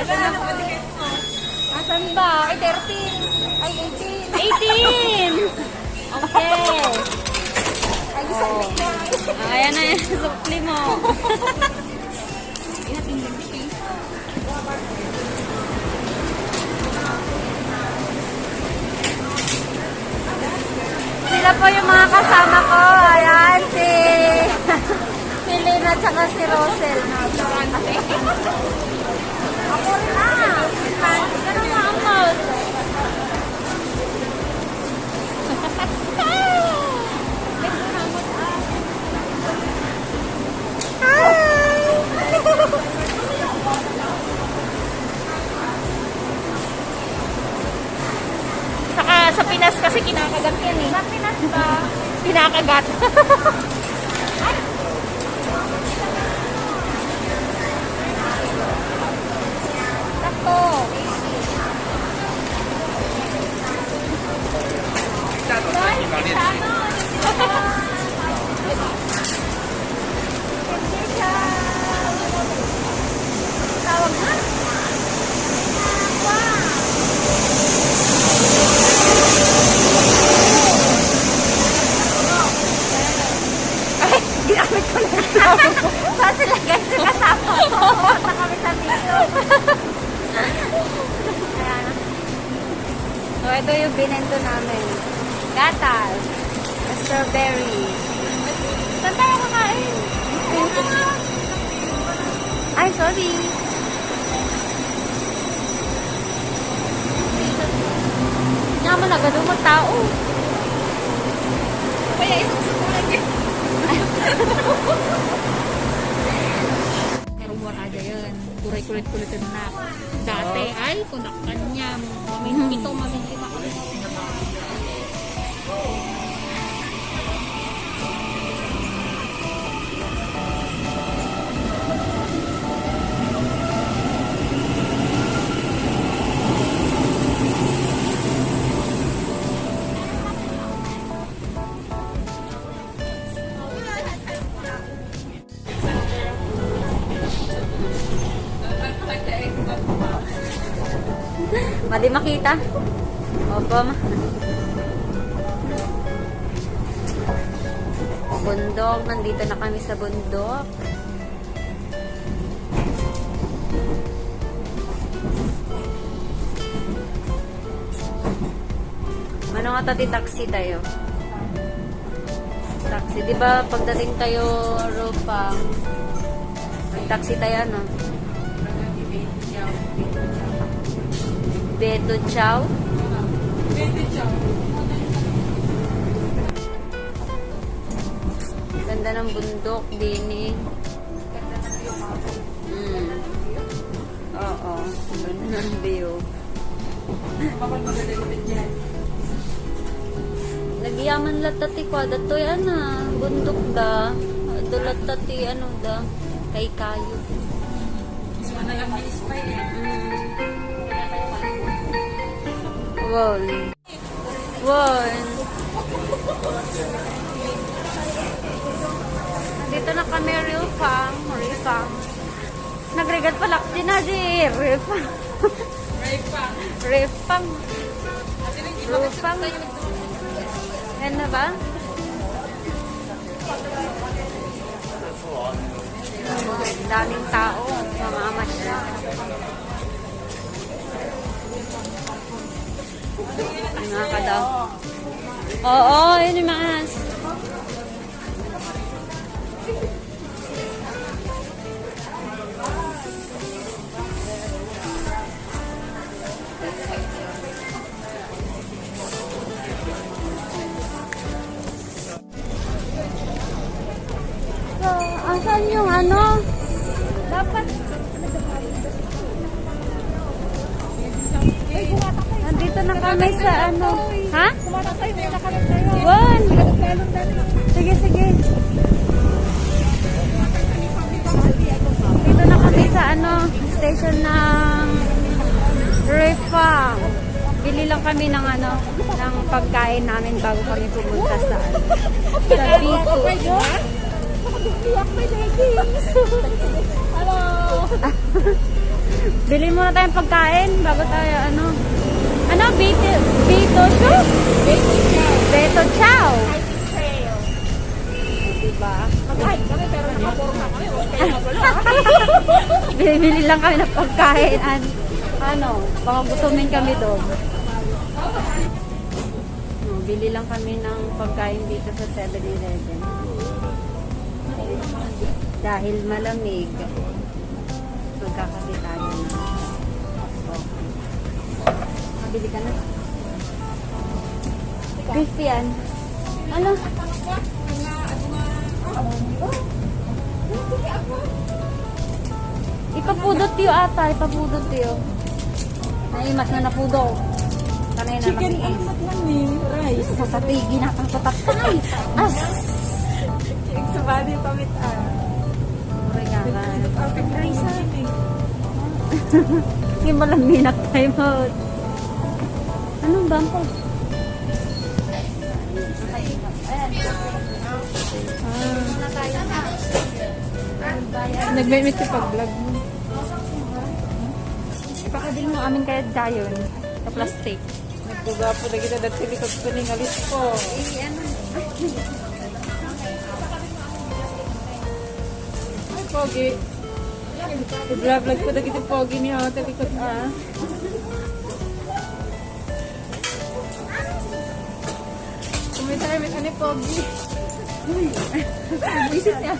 Ito na. Asan ba? Ay, 13. Ay, 18. 18! Okay. Ay, Oh. Ah, Ayan na yung supli mo. Sila po yung mga kasama ko. Ayan, si... si Lina tsaka si Rosel. Binento namin. Gatal. Strawberry. Saan tayo kakain? Ay, sorry. Naman na, ganun mo tao. Kaya isang sukulan niya. Pero wala dyan yun. Kuray kulit-kulit na. Dati ay kunak kanya. Mamin pito, mamin lima. Mali makita. Opo. Bundok. Nandito na kami sa bundok. Ano nga tati taxi tayo? Taxi. Di ba pagdating tayo, Ropa, taxi tayo, ano? Beto Chow. Ganda ng bundok din eh. Mm. Oo. Ganda ng view. Nagyaman latati ko. Datoy ana. Bundok da. Dulat tati ano da. Kay kayo. Mm. Wow. Wow. Dito na kami, real fam. Real fam. Nagregat pala si Nazi. Real fam. Real fam. Real fam. Yan na ba? Daming tao. Mga amasya. Oo, yun yung mga hands. So, asan yung ano? Dapat Nandito na kami sa ano. Ha? One. Sige, sige. Dito na kami sa ano, station ng Refang. Bili lang kami ng ano, ng pagkain namin bago kami pumunta sa sa Biko. Hello! Bili muna tayong pagkain bago tayo ano. Ano? Bito, Bito Show? Baby chow. Beto Chow. Hiking trail. Diba? Mag-hike kami pero nakaporma kami. Okay na wala. Bili-bili lang kami ng pagkain. An ano, baka gutumin kami doon. No, bili lang kami ng pagkain dito sa 7-Eleven. Dahil malamig, magkakape tayo na. Mabili ka na? Christian, ano? Ipapudot tiyo ata, ipapudot tiyo. Naimas na napudo. Kanay na Chicken lang eh. Rice. Sa satigi na kang tatatay. As! Eksabali pamit ah. Uri nga ka. Perfect rice sa akin eh. Hindi mo lang minap tayo mo. Anong bangko? Nag-meet ka pag-vlog mo. Ipakadil mo amin kaya dayon. Sa plastic. Nagbuga po na kita dati likod ko ng alis ko. Eh, ano? Ay, pogi. Nag-vlog ko na kita pogi ni ate likod ah. May ano pogi. Buisit niya.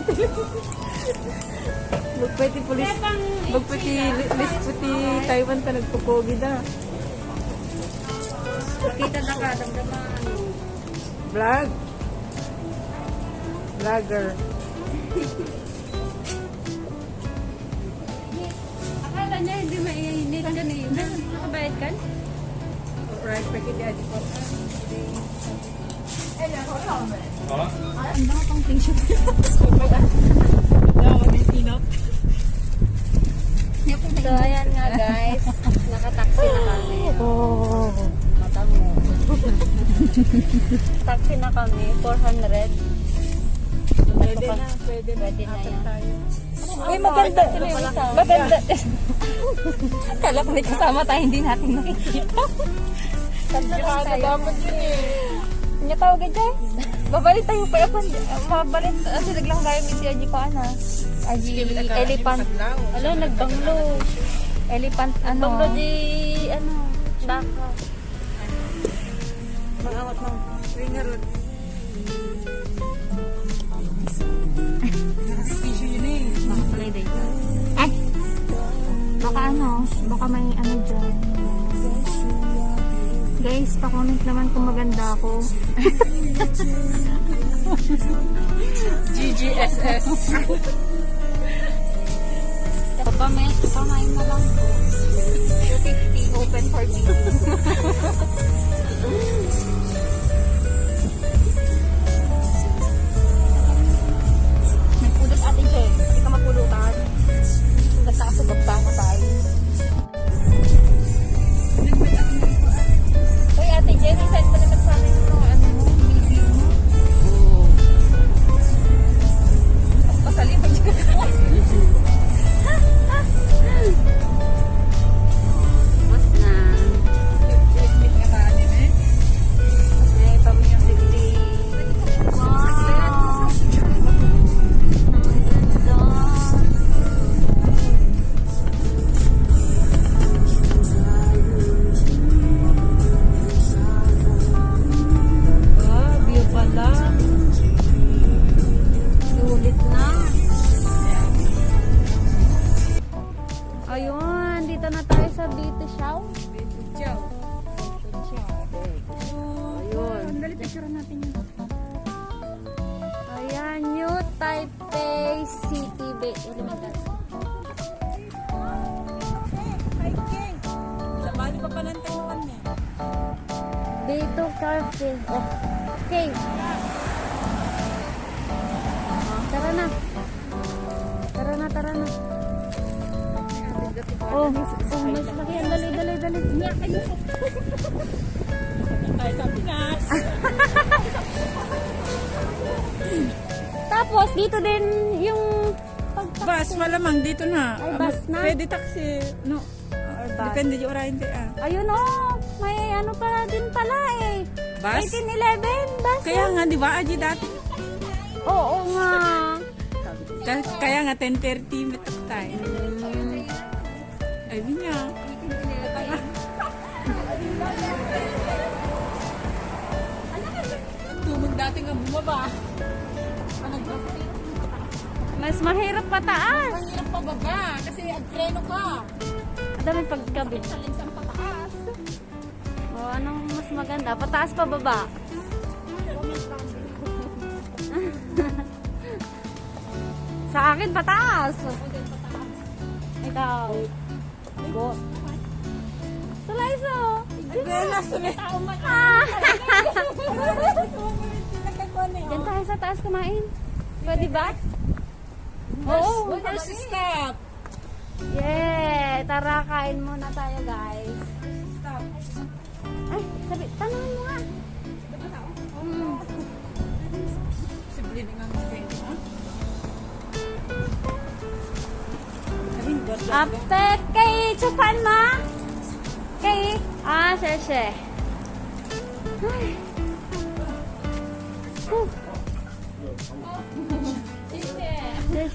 Magpati pulis. Magpati list puti Taiwan ta nagpupogi da. Kita na ka, damdaman. Vlog. Vlogger. Akala niya hindi mainit ka na yun. Nakabayad ka? Right, pagkit di adi po. So, ayan nga guys. Nakataxi na kami. Oh. Mata mo. Taxi na kami. 400. Pwede na, pwede na. Pwede na yan. Ay, maganda. Maganda. Kala ko may kasama tayo, hindi natin nakikita. Ganda lang Ano tayo. dapat yun eh. Nya tawag guys. Babalik tayo pa ako. Mabalik. Kasi naglang gaya mi si Aji ko ana. Aji elephant. Alo nagbanglo. Elephant ano? Banglo di ano? Baka. Magawat mo. Eh. Makulay day. Ay! Baka ano, baka may ano dyan. Guys, pa-comment naman kung maganda ako. GGSS. Pamay, pamay mo lang po. 250 open for me. Nagpulot atin siya eh. Hindi ka mapulutan. Basta kasi bagbasa tayo. Dali picture natin yun. Ayan, New Taipei City Bay Elementary. Hiking. Sabali pa pa ng Taiwan eh. Dito Cafe. Oh, okay. Oh, tara na. Tara na, tara na. Oh, oh mas laki. Dali, dali, dali. Niyak, ayun. Tayo sa Pinas. Tapos, dito din yung pag Bus, malamang dito na. Ay, bus na? Pwede taxi. No. Or bus. Depende yung oriente ah. Ayun oh, may ano pala din pala eh. Bus? 1811, bus. Kaya nga, di ba, Aji, dati? Oo nga. Ka- Kaya nga, 10.30 metok tayo. Ay, niya. Dati nga bumaba. Mas mahirap pataas. Ang hirap pababa kasi agtreno ka. Ang daming pagkabit. Sa pataas. O, anong mas maganda? Pataas pa baba? Sa akin, pataas. Ikaw. Go. Sulayso. Agtreno, sulit. Ah. Diyan tayo sa taas kumain. Pwede ba? Oo. First stop. Yeah. Tara, kain muna tayo, guys. Stop. Ay, sabi, tanongin mo nga. Mm. Si Blin nga mas pwede, ha? Ayun, God, God, God. Ate, kay Chufan ma? Kay, ah, siya. Ay.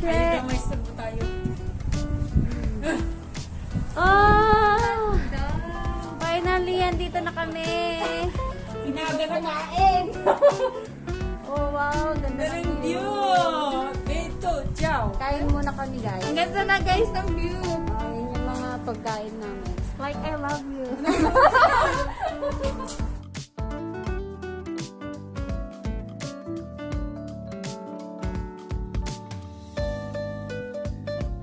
Ay, siya. damay sa tayo. Oh! Finally, andito na kami. Inaga na kain. Oh, wow. Ganda ng view. Dito, ciao. Kain muna kami, guys. Ang ganda na guys ng view. Oh, yun yung mga pagkain namin. Like, I love you.